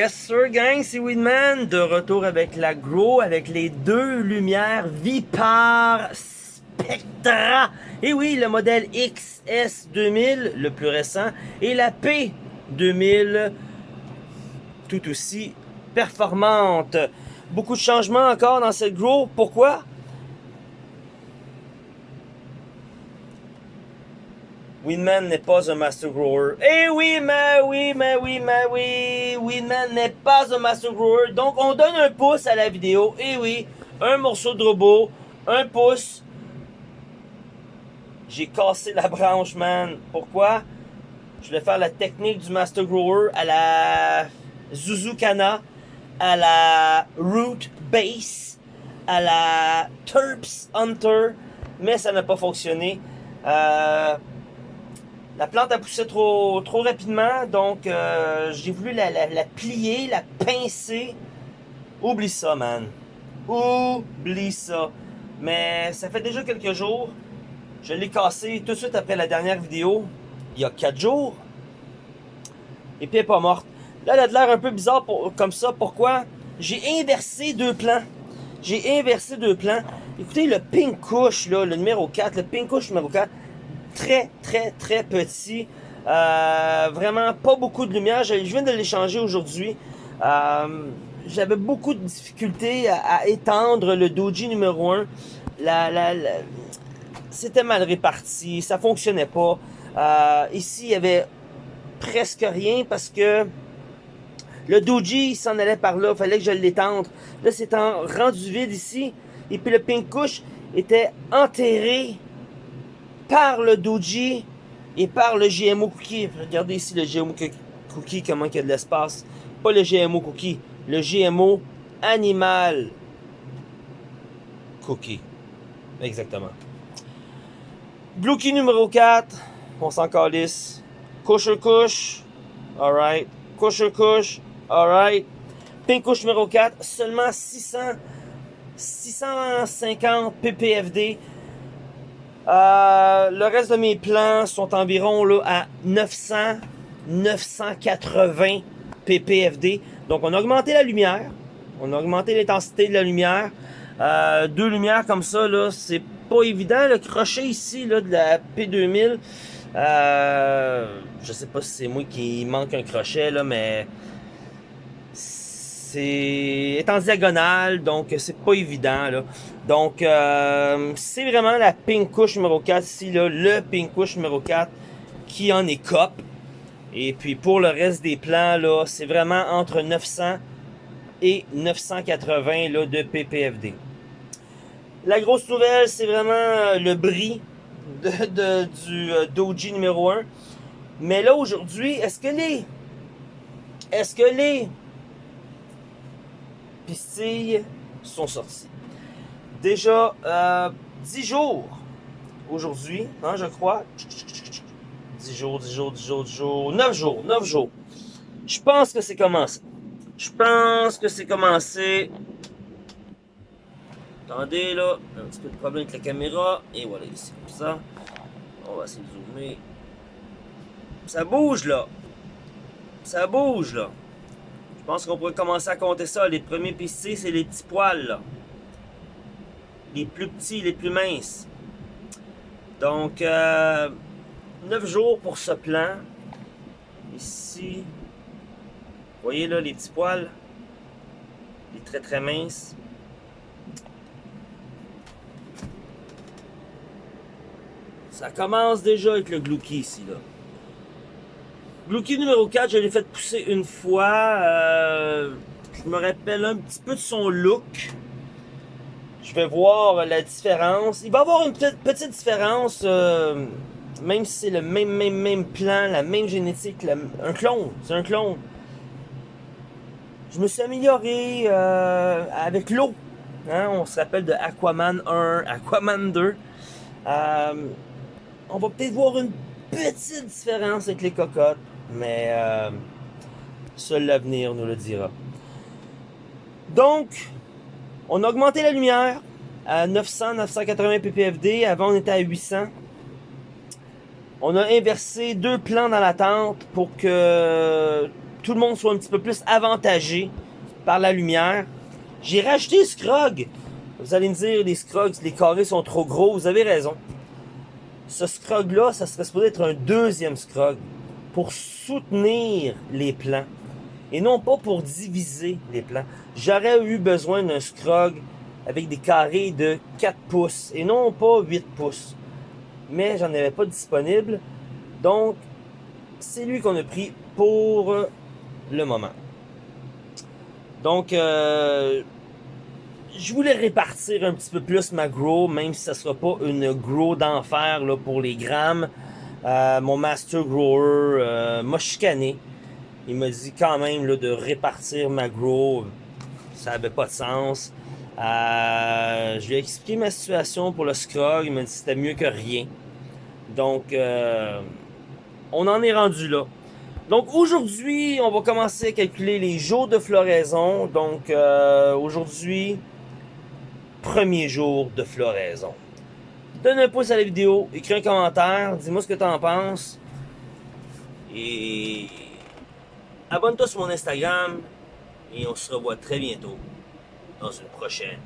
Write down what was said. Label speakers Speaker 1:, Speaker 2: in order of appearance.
Speaker 1: Yes sir gang, c'est Winman, de retour avec la Grow, avec les deux lumières Vipar Spectra. Et oui, le modèle XS2000, le plus récent, et la P2000, tout aussi performante. Beaucoup de changements encore dans cette Grow. Pourquoi? Winman n'est pas un master grower. Eh oui, mais oui, mais oui, mais oui. Winman n'est pas un master grower. Donc, on donne un pouce à la vidéo. Eh oui, un morceau de robot, un pouce. J'ai cassé la branche, man. Pourquoi? Je vais faire la technique du master grower à la Zuzukana, à la Root Base, à la Terps Hunter, mais ça n'a pas fonctionné. Euh, la plante a poussé trop, trop rapidement, donc euh, j'ai voulu la, la, plier, la pincer. Oublie ça, man. Oublie ça. Mais ça fait déjà quelques jours. Je l'ai cassé tout de suite après la dernière vidéo, il y a 4 jours. Et puis elle n'est pas morte. Là, elle a de l'air un peu bizarre pour, comme ça. Pourquoi? J'ai inversé deux plans. J'ai inversé deux plans. Écoutez, le pink couche, là, le numéro 4, le pink couche numéro 4, très, très, très petit. Euh, vraiment pas beaucoup de lumière. Je, viens de l'échanger aujourd'hui. Euh, j'avais beaucoup de difficultés à, étendre le doji numéro 1. La, la, C'était mal réparti, ça fonctionnait pas. Euh, ici, il y avait presque rien parce que le doji s'en allait par là, il fallait que je l'étende. Là, c'est rendu vide ici. Et puis le pink couche était enterré par le Doji et par le GMO Cookie. Regardez ici le GMO Cookie, comment il y a de l'espace. Pas le GMO Cookie, le GMO Animal Cookie. Exactement. Key numéro 4, on s'en calisse. Couche couche, alright. Couche couche, alright. Pink couche numéro 4, seulement 600, 650 ppfd. Euh, le reste de mes plans sont environ là, à 900, 980 ppfd. Donc on a augmenté la lumière, on a augmenté l'intensité de la lumière. Euh, deux lumières comme ça, là, c'est pas évident. Le crochet ici là, de la P2000, euh, je sais pas si c'est moi qui manque un crochet, là, mais c'est en diagonale, donc c'est pas évident. Là. Donc, euh, c'est vraiment la pink couche numéro 4 ici, le pink couche numéro 4 qui en est cop. Et puis pour le reste des plans, là, c'est vraiment entre 900 et 980 là, de PPFD. La grosse nouvelle, c'est vraiment euh, le bris du euh, Doji numéro 1. Mais là, aujourd'hui, est-ce que les... Est-ce que les sont sorties? déjà euh, 10 jours aujourd'hui, hein, je crois. 10 jours, 10 jours, 10 jours, 10 jours, 9 jours, 9 jours. Je pense que c'est commencé. Je pense que c'est commencé. Attendez là, un petit peu de problème avec la caméra. Et voilà, ici, comme ça. On va essayer de zoomer. Ça bouge là. Ça bouge là. Je pense qu'on pourrait commencer à compter ça. Les premiers pistés, c'est les petits poils là les plus petits, les plus minces. Donc, euh, 9 jours pour ce plan. Ici, vous voyez là les petits poils, les très très minces. Ça commence déjà avec le Glouki ici là. Glouki numéro 4, je l'ai fait pousser une fois. Euh, je me rappelle un petit peu de son look. Je vais voir la différence. Il va y avoir une petite, différence, euh, même si c'est le même, même, même plan, la même génétique, un clone, c'est un clone. Je me suis amélioré euh, avec l'eau. Hein, on se rappelle de Aquaman 1, Aquaman 2. Euh, on va peut-être voir une petite différence avec les cocottes, mais seul l'avenir nous le dira. Donc, on a augmenté la lumière à 900, 980 ppfd. Avant, on était à 800. On a inversé deux plans dans la tente pour que tout le monde soit un petit peu plus avantagé par la lumière, j'ai rajouté Scrog. Vous allez me dire, les Scrogs, les carrés sont trop gros. Vous avez raison. Ce Scrog-là, ça serait supposé être un deuxième Scrog pour soutenir les plans et non pas pour diviser les plans. J'aurais eu besoin d'un Scrog avec des carrés de 4 pouces et non pas 8 pouces. Mais j'en avais pas disponible. Donc, c'est lui qu'on a pris pour le moment. Donc, euh, je voulais répartir un petit peu plus ma grow, même si ça sera pas une grow d'enfer pour les grammes. Euh, mon master grower euh, m'a chicané. Il m'a dit quand même là, de répartir ma grow. Ça avait pas de sens. Euh, je lui ai expliqué ma situation pour le scrog. Il m'a dit c'était mieux que rien. Donc, euh, on en est rendu là. Donc aujourd'hui, on va commencer à calculer les jours de floraison. Donc aujourd'hui, premier jour de floraison. Donne un pouce à la vidéo, écris un commentaire, dis-moi ce que tu en penses. Et abonne-toi sur mon Instagram. Et on se revoit très bientôt dans une prochaine